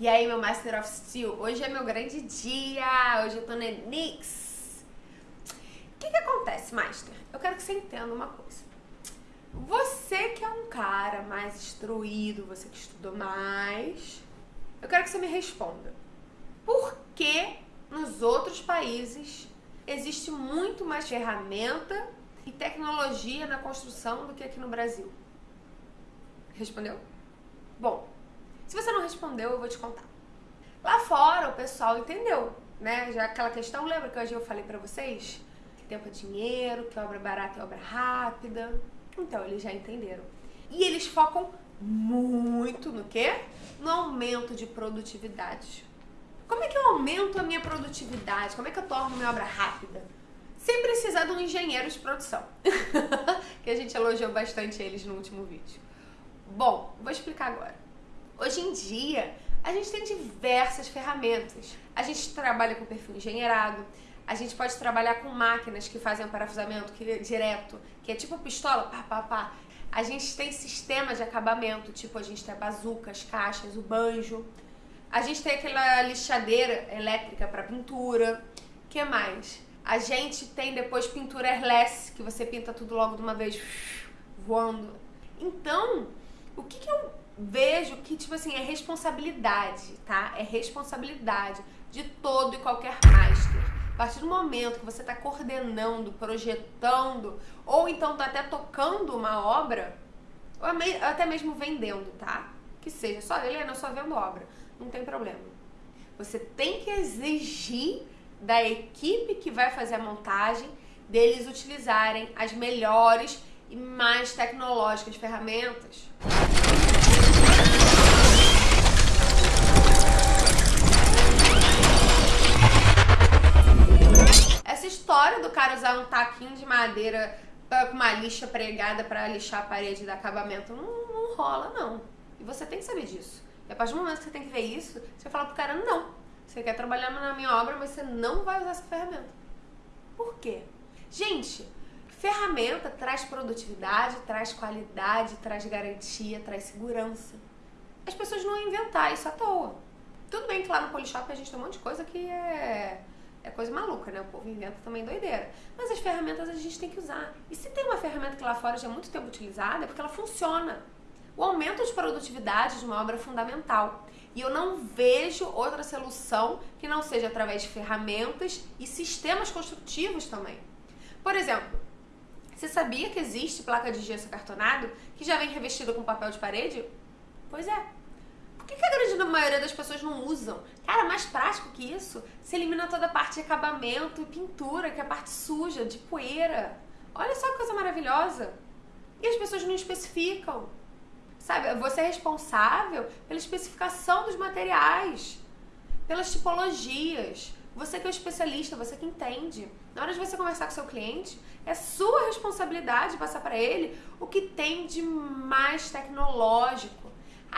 E aí, meu Master of Steel, hoje é meu grande dia, hoje eu tô na Nix. O que que acontece, Master? Eu quero que você entenda uma coisa. Você que é um cara mais instruído, você que estudou mais, eu quero que você me responda. Por que nos outros países existe muito mais ferramenta e tecnologia na construção do que aqui no Brasil? Respondeu? Bom, se você não respondeu, eu vou te contar. Lá fora, o pessoal entendeu, né? Já aquela questão, lembra que hoje eu falei pra vocês? Que tempo é dinheiro, que obra barata é obra rápida. Então, eles já entenderam. E eles focam muito no quê? No aumento de produtividade. Como é que eu aumento a minha produtividade? Como é que eu torno minha obra rápida? Sem precisar de um engenheiro de produção. que a gente elogiou bastante eles no último vídeo. Bom, vou explicar agora. Hoje em dia, a gente tem diversas ferramentas. A gente trabalha com perfil engenheirado, a gente pode trabalhar com máquinas que fazem parafusamento que é direto, que é tipo pistola, pá, pá, pá. A gente tem sistemas de acabamento, tipo a gente tem a bazuca, as caixas, o banjo. A gente tem aquela lixadeira elétrica para pintura. que mais? A gente tem depois pintura airless, que você pinta tudo logo de uma vez, voando. Então, o que, que eu vejo que, tipo assim, é responsabilidade, tá? É responsabilidade de todo e qualquer master. A partir do momento que você está coordenando, projetando, ou então tá até tocando uma obra, ou até mesmo vendendo, tá? Que seja, só Helena, só vendo obra, não tem problema. Você tem que exigir da equipe que vai fazer a montagem deles utilizarem as melhores e mais tecnológicas ferramentas. História do cara usar um taquinho de madeira com uma lixa pregada para lixar a parede do acabamento não, não, rola, não. E você tem que saber disso. E a partir do momento que você tem que ver isso, você fala pro cara, não. Você quer trabalhar na minha obra, mas você não vai usar essa ferramenta. Por quê? Gente, ferramenta traz produtividade, traz qualidade, traz garantia, traz segurança. As pessoas não vão inventar isso à toa. Tudo bem que lá no Polishop a gente tem um monte de coisa que é é coisa maluca, né? O povo inventa também doideira. Mas as ferramentas a gente tem que usar. E se tem uma ferramenta que lá fora já é muito tempo utilizada, é porque ela funciona. O aumento de produtividade de uma obra é fundamental. E eu não vejo outra solução que não seja através de ferramentas e sistemas construtivos também. Por exemplo, você sabia que existe placa de gesso cartonado que já vem revestida com papel de parede? Pois é, que, que a grande maioria das pessoas não usam? Cara, mais prático que isso, você elimina toda a parte de acabamento e pintura, que é a parte suja, de poeira. Olha só que coisa maravilhosa. E as pessoas não especificam. Sabe, você é responsável pela especificação dos materiais, pelas tipologias. Você que é o especialista, você que entende. Na hora de você conversar com seu cliente, é sua responsabilidade passar para ele o que tem de mais tecnológico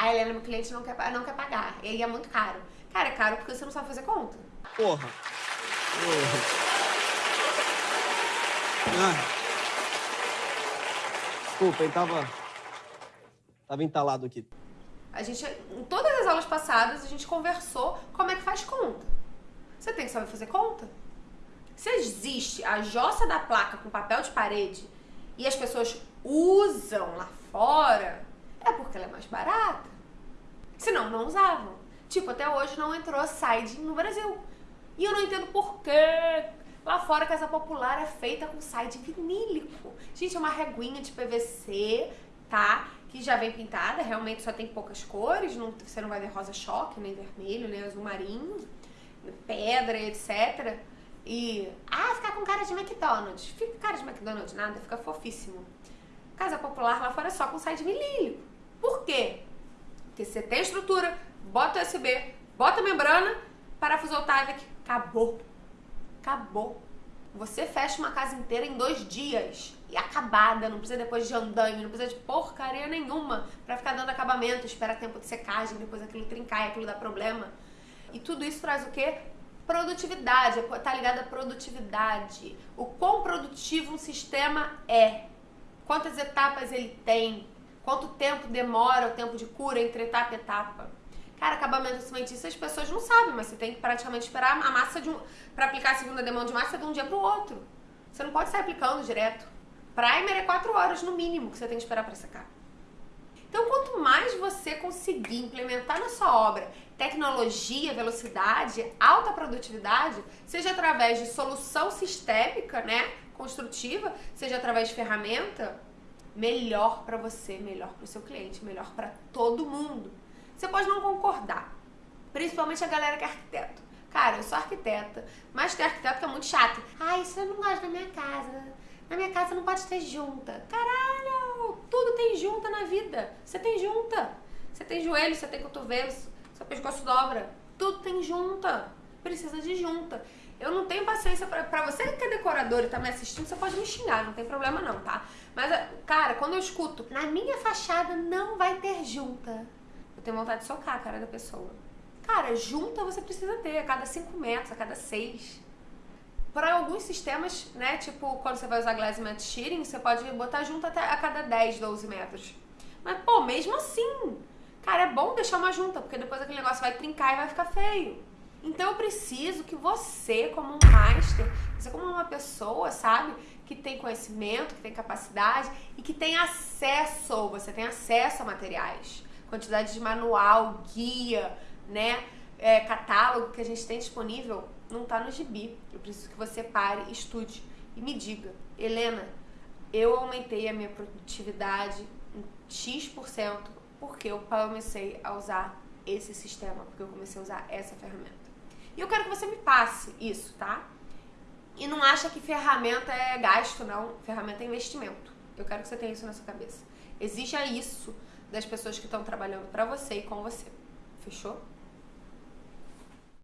a Helena, meu cliente, não quer, não quer pagar. Ele é muito caro. Cara, é caro porque você não sabe fazer conta. Porra. Porra. Ah. Desculpa, ele tava... Tava entalado aqui. A gente, em todas as aulas passadas, a gente conversou como é que faz conta. Você tem que saber fazer conta? Se existe a jossa da placa com papel de parede e as pessoas usam lá fora, é porque ela é mais barata. Senão, não usavam. Tipo, até hoje não entrou siding no Brasil. E eu não entendo por quê. Lá fora, casa popular é feita com siding vinílico. Gente, é uma reguinha de PVC, tá? Que já vem pintada, realmente só tem poucas cores. Não, você não vai ver rosa choque, nem vermelho, nem azul marinho, pedra, etc. E, ah, ficar com cara de McDonald's. Fica cara de McDonald's, nada, fica fofíssimo. Casa popular lá fora é só com siding vinílico. Por quê? Porque você tem estrutura, bota USB, bota membrana, parafuso Otávio, acabou. Acabou. Você fecha uma casa inteira em dois dias e acabada, não precisa depois de andame, não precisa de porcaria nenhuma para ficar dando acabamento, espera tempo de secagem, depois aquilo trincar e aquilo dá problema. E tudo isso traz o quê? Produtividade, tá ligado à produtividade. O quão produtivo um sistema é, quantas etapas ele tem, Quanto tempo demora o tempo de cura entre etapa e etapa? Cara, acabamento cimentício as pessoas não sabem, mas você tem que praticamente esperar a massa de um. Pra aplicar a segunda demão de massa de um dia pro outro. Você não pode sair aplicando direto. Primer é 4 horas no mínimo que você tem que esperar para secar. Então, quanto mais você conseguir implementar na sua obra tecnologia, velocidade, alta produtividade, seja através de solução sistêmica, né, construtiva, seja através de ferramenta, melhor para você, melhor para o seu cliente, melhor para todo mundo. Você pode não concordar, principalmente a galera que é arquiteto. Cara, eu sou arquiteta, mas tem arquiteto que é muito chato. Ai, isso eu não gosto da minha casa. Na minha casa não pode ter junta. Caralho, tudo tem junta na vida. Você tem junta. Você tem joelho, você tem cotovelo, seu pescoço dobra. Tudo tem junta. Precisa de junta. Eu não tenho paciência pra, pra você que é decorador e tá me assistindo, você pode me xingar, não tem problema não, tá? Mas, cara, quando eu escuto, na minha fachada não vai ter junta, eu tenho vontade de socar a cara da pessoa. Cara, junta você precisa ter a cada 5 metros, a cada 6. Para alguns sistemas, né, tipo quando você vai usar glass mat shearing, você pode botar junta até a cada 10, 12 metros. Mas, pô, mesmo assim, cara, é bom deixar uma junta, porque depois aquele negócio vai trincar e vai ficar feio. Então eu preciso que você, como um master, você como uma pessoa, sabe, que tem conhecimento, que tem capacidade e que tem acesso, você tem acesso a materiais, quantidade de manual, guia, né, é, catálogo que a gente tem disponível, não está no gibi. Eu preciso que você pare, estude e me diga, Helena, eu aumentei a minha produtividade em X% porque eu comecei a usar esse sistema, porque eu comecei a usar essa ferramenta. E eu quero que você me passe isso, tá? E não acha que ferramenta é gasto, não. Ferramenta é investimento. Eu quero que você tenha isso na sua cabeça. Exija isso das pessoas que estão trabalhando para você e com você. Fechou?